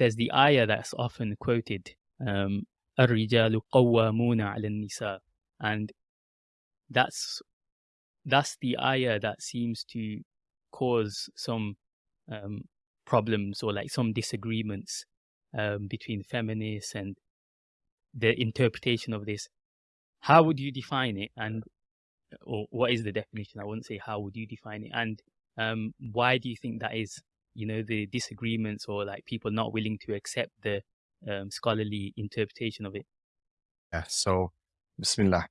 there's the ayah that's often quoted, um, الرجال قوامون على النساء and that's that's the ayah that seems to cause some um, problems or like some disagreements um, between feminists and the interpretation of this. How would you define it, and or what is the definition? I wouldn't say how would you define it, and um, why do you think that is? You know, the disagreements or like people not willing to accept the um, scholarly interpretation of it. Yeah. So, Bismillah.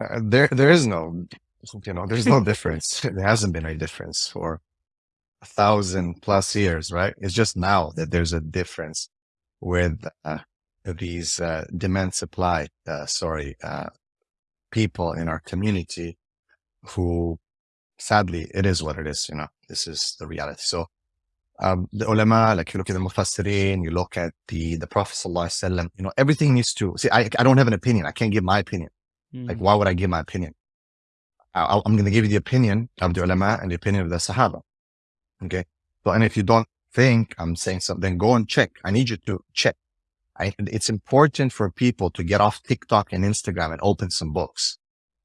Uh, there, there is no, you know, there's no difference. There hasn't been a difference for a thousand plus years, right? It's just now that there's a difference with uh, these uh, demand supply, uh, sorry, uh, people in our community who sadly, it is what it is. You know, this is the reality. So um, the ulama, like you look at the mufassirin, you look at the, the Prophet sallallahu you know, everything needs to, see, I, I don't have an opinion. I can't give my opinion. Mm. Like, why would I give my opinion? I, am going to give you the opinion of the ulama and the opinion of the sahaba. Okay. So, and if you don't think I'm saying something, go and check. I need you to check. I, it's important for people to get off TikTok and Instagram and open some books,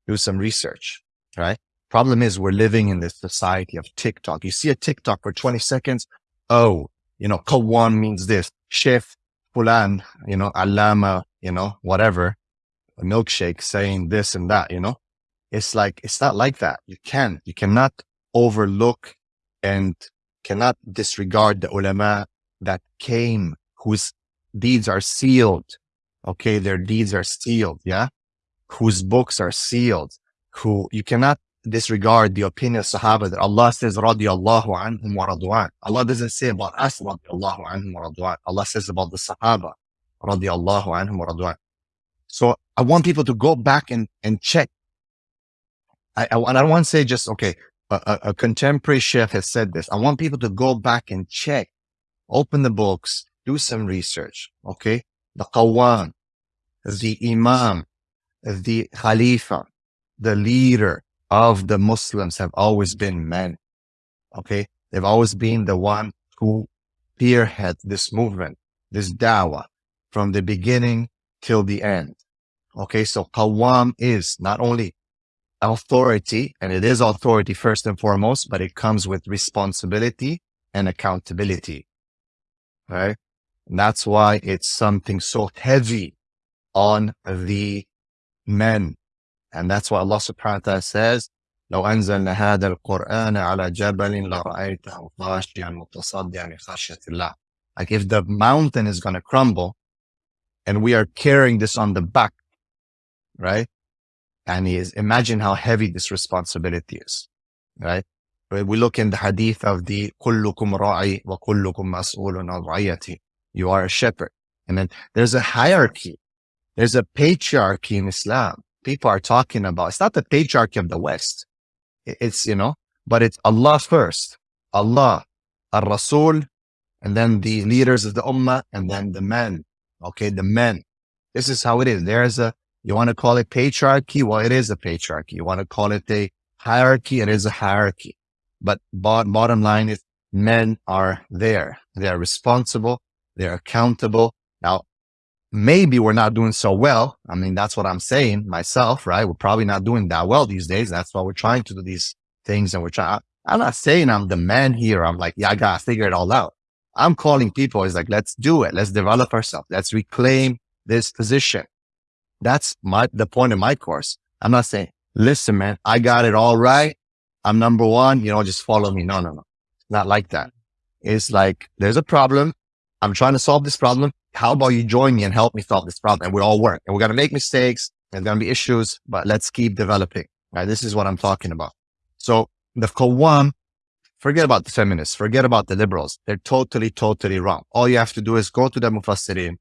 do some research, right? Problem is we're living in this society of TikTok. You see a TikTok for 20 seconds. Oh, you know, Qawwam means this. Sheikh Fulan, you know, Alama, you know, whatever, a milkshake saying this and that, you know, it's like, it's not like that. You can, you cannot overlook and cannot disregard the ulama that came, whose deeds are sealed. Okay. Their deeds are sealed. Yeah. Whose books are sealed, who you cannot disregard the opinion of Sahaba that Allah says, radiyallahu anhum wa radwan. Allah doesn't say about us, radiyallahu anhum wa radwan. Allah says about the Sahaba, radiyallahu anhum wa. So I want people to go back and, and check. I, I, I don't want to say just, okay, a, a, contemporary sheikh has said this. I want people to go back and check, open the books, do some research. Okay. The Qawwam, the Imam, the Khalifa, the leader, of the Muslims have always been men. Okay. They've always been the one who spearhead this movement, this dawah from the beginning till the end. Okay. So Qawwam is not only authority and it is authority first and foremost, but it comes with responsibility and accountability. Right. And that's why it's something so heavy on the men and that's why Allah subhanahu wa ta'ala says, لو أنزلنا هذا القرآن على جبل لرأيته خاشعا متصدعا من خشية الله. Like if the mountain is going to crumble and we are carrying this on the back, right? And is imagine how heavy this responsibility is, right? We look in the hadith of the كلكم راعي وكلكم مسؤول عن رعيته. You are a shepherd. And then there's a hierarchy. There's a patriarchy in Islam people are talking about. It's not the patriarchy of the West. It's, you know, but it's Allah first, Allah, Al-Rasul, and then the leaders of the Ummah, and then the men. Okay. The men. This is how it is. There's a, you want to call it patriarchy? Well, it is a patriarchy. You want to call it a hierarchy? It is a hierarchy. But bottom line is men are there. They are responsible. They're accountable. Now, maybe we're not doing so well. I mean, that's what I'm saying myself, right? We're probably not doing that well these days. That's why we're trying to do these things and we're trying. I'm not saying I'm the man here. I'm like, yeah, I gotta figure it all out. I'm calling people. It's like, let's do it. Let's develop ourselves. Let's reclaim this position. That's my, the point of my course. I'm not saying, listen, man, I got it all right. I'm number one, you know, just follow me. No, no, no. Not like that. It's like, there's a problem. I'm trying to solve this problem how about you join me and help me solve this problem? And we all work and we're going to make mistakes. There's going to be issues, but let's keep developing. Right. This is what I'm talking about. So the Qawwam, forget about the feminists, forget about the liberals. They're totally, totally wrong. All you have to do is go to the Mufassirin,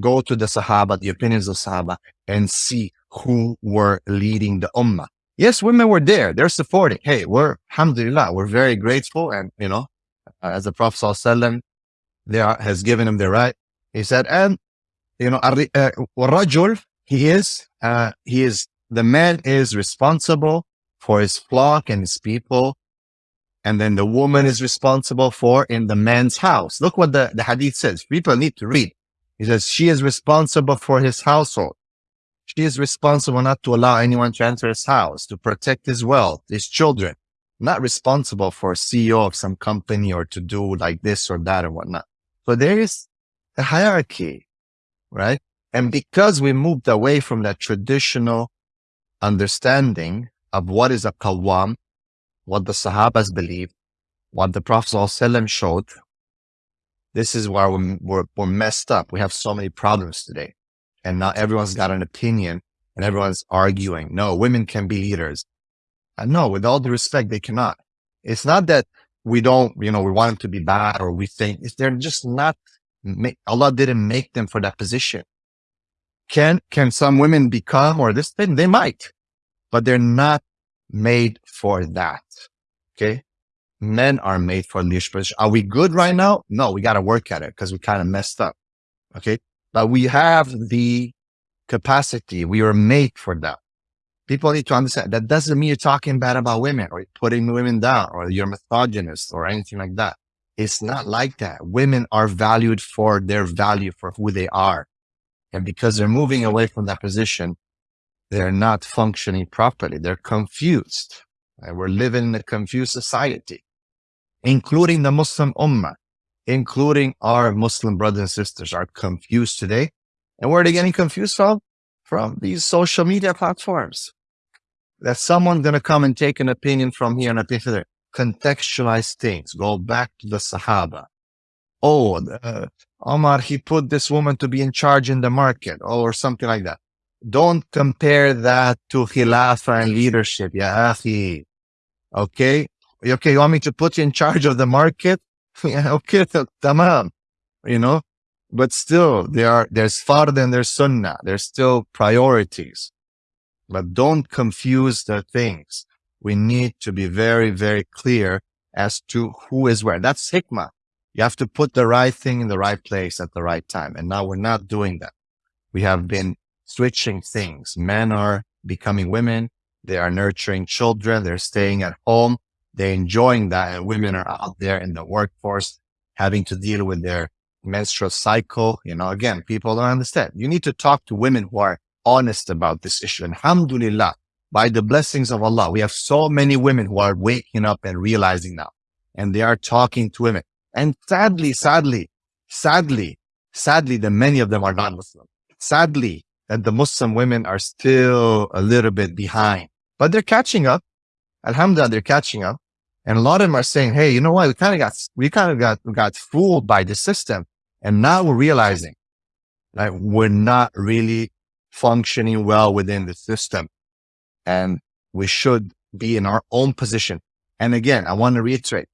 go to the Sahaba, the opinions of Sahaba and see who were leading the Ummah. Yes, women were there. They're supporting. Hey, we're, alhamdulillah, we're very grateful. And, you know, as the Prophet ﷺ, there has given them the right he said, and you know, uh, rajul, he is, uh, he is, the man is responsible for his flock and his people. and then the woman is responsible for in the man's house. Look what the, the hadith says. People need to read. He says, she is responsible for his household. She is responsible not to allow anyone to enter his house, to protect his wealth, his children, not responsible for CEO of some company or to do like this or that or whatnot. So there is a hierarchy, right? And because we moved away from that traditional understanding of what is a qawwam, what the Sahabas believed, what the Prophet ﷺ showed, this is where we're, we're, we're messed up. We have so many problems today. And now everyone's got an opinion and everyone's arguing. No, women can be leaders. And no, with all the respect, they cannot. It's not that we don't, you know, we want them to be bad or we think they're just not, Allah didn't make them for that position. Can, can some women become or this thing? They might, but they're not made for that. Okay. Men are made for leadership position. Are we good right now? No, we got to work at it because we kind of messed up. Okay. But we have the capacity. We were made for that. People need to understand that doesn't mean you're talking bad about women or putting women down or you're misogynist or anything like that. It's not like that. Women are valued for their value for who they are. And because they're moving away from that position, they're not functioning properly. They're confused. And we're living in a confused society, including the Muslim Ummah, including our Muslim brothers and sisters are confused today. And where are they getting confused from? From these social media platforms. That someone's going to come and take an opinion from here and opinion from there. Contextualize things. Go back to the Sahaba. Oh, uh, Omar, he put this woman to be in charge in the market or something like that. Don't compare that to khilafah and leadership. Ya akhi. Okay. Okay. You want me to put you in charge of the market? yeah, okay. Tamam. You know, but still there are, there's fard and there's sunnah. There's still priorities, but don't confuse the things. We need to be very, very clear as to who is where. That's hikmah. You have to put the right thing in the right place at the right time. And now we're not doing that. We have been switching things. Men are becoming women. They are nurturing children. They're staying at home. They're enjoying that. And women are out there in the workforce having to deal with their menstrual cycle. You know, again, people don't understand. You need to talk to women who are honest about this issue. And Alhamdulillah, by the blessings of Allah, we have so many women who are waking up and realizing now, and they are talking to women. And sadly, sadly, sadly, sadly, that many of them are non-Muslim. Sadly, that the Muslim women are still a little bit behind, but they're catching up. Alhamdulillah, they're catching up. And a lot of them are saying, Hey, you know what? We kind of got, we kind of got, got fooled by the system. And now we're realizing that we're not really functioning well within the system and we should be in our own position. And again, I want to reiterate,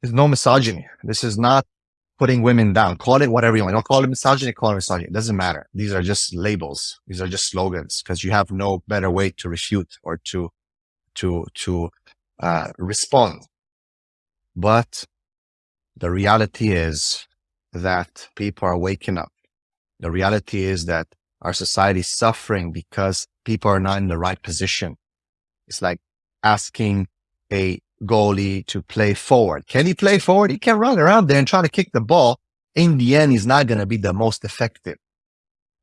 there's no misogyny. This is not putting women down. Call it whatever you want. Don't call it misogyny, call it misogyny. It doesn't matter. These are just labels. These are just slogans because you have no better way to refute or to, to, to, uh, respond. But the reality is that people are waking up. The reality is that our society is suffering because people are not in the right position. It's like asking a goalie to play forward. Can he play forward? He can run around there and try to kick the ball. In the end, he's not going to be the most effective.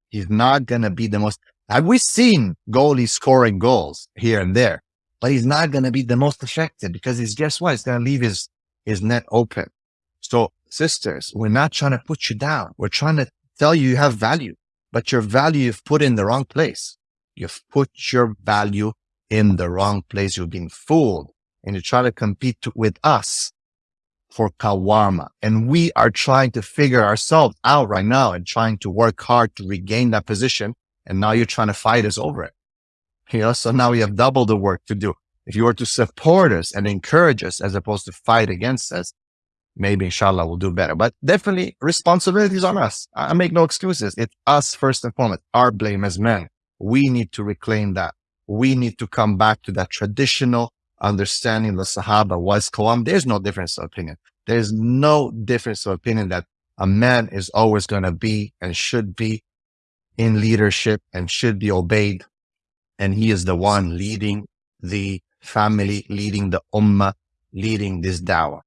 He's not going to be the most, have we seen goalies scoring goals here and there, but he's not going to be the most effective because he's guess what? He's going to leave his, his net open. So sisters, we're not trying to put you down. We're trying to tell you you have value, but your value you've put in the wrong place. You've put your value in the wrong place. You've been fooled and you try to compete with us for Qawwama. And we are trying to figure ourselves out right now and trying to work hard to regain that position. And now you're trying to fight us over it. You know, so now we have double the work to do. If you were to support us and encourage us as opposed to fight against us, maybe inshallah we'll do better. But definitely responsibilities on us. I make no excuses. It's us first and foremost, our blame as men. We need to reclaim that. We need to come back to that traditional understanding the Sahaba was Qawwam, there's no difference of opinion. There's no difference of opinion that a man is always going to be and should be in leadership and should be obeyed. And he is the one leading the family, leading the ummah, leading this dawah.